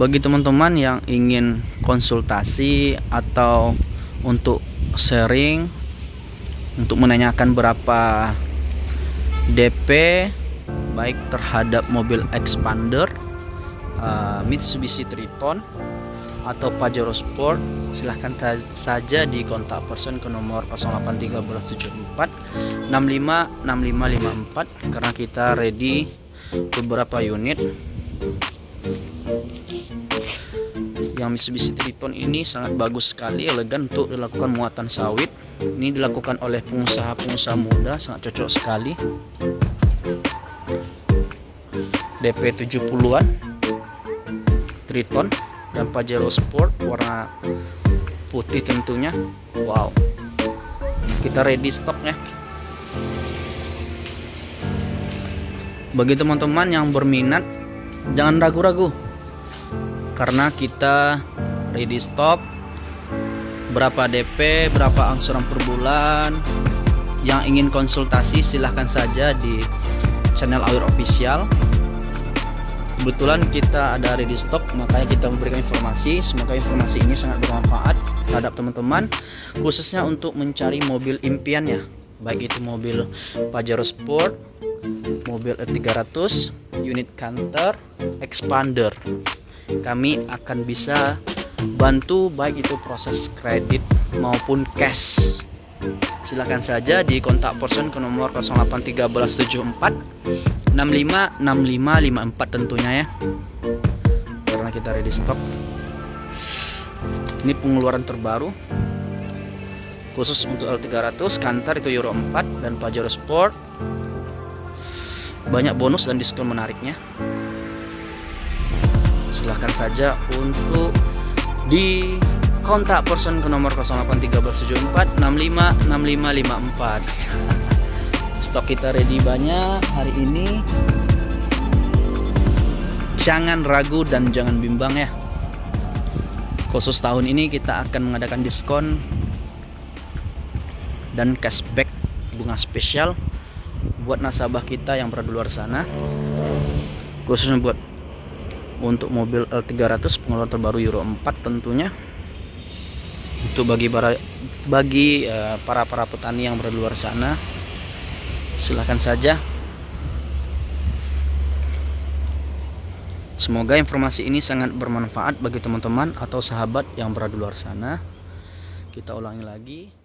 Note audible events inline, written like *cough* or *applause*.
bagi teman-teman yang ingin konsultasi atau untuk sharing untuk menanyakan berapa DP baik terhadap mobil expander uh, Mitsubishi Triton atau Pajero Sport silahkan saja di kontak person ke nomor 081374 656554 karena kita ready beberapa unit Mitsubishi Triton ini sangat bagus sekali elegan untuk dilakukan muatan sawit. Ini dilakukan oleh pengusaha-pengusaha muda sangat cocok sekali. DP 70-an Triton dan Pajero Sport warna putih tentunya. Wow. Kita ready stoknya. Bagi teman-teman yang berminat jangan ragu-ragu karena kita ready stock berapa DP berapa angsuran per bulan. Yang ingin konsultasi silahkan saja di channel Awir Official. Kebetulan kita ada ready stock makanya kita memberikan informasi. Semoga informasi ini sangat bermanfaat terhadap teman-teman khususnya untuk mencari mobil impiannya. Baik itu mobil Pajero Sport mobil E300 unit Canter Expander kami akan bisa bantu baik itu proses kredit maupun cash. Silahkan saja di kontak person ke nomor 081374 656554 tentunya ya. Karena kita ready stock. Ini pengeluaran terbaru. Khusus untuk L300 Kantar itu Euro 4 dan Pajero Sport. Banyak bonus dan diskon menariknya silahkan saja untuk di kontak person ke nomor 081374 *laughs* stok kita ready banyak hari ini. Jangan ragu dan jangan bimbang ya. Khusus tahun ini kita akan mengadakan diskon dan cashback bunga spesial buat nasabah kita yang berada luar sana. Khususnya buat untuk mobil L300 pengeluaran terbaru Euro 4 tentunya. Untuk bagi para bagi uh, para para petani yang berada luar sana silahkan saja. Semoga informasi ini sangat bermanfaat bagi teman-teman atau sahabat yang berada di luar sana. Kita ulangi lagi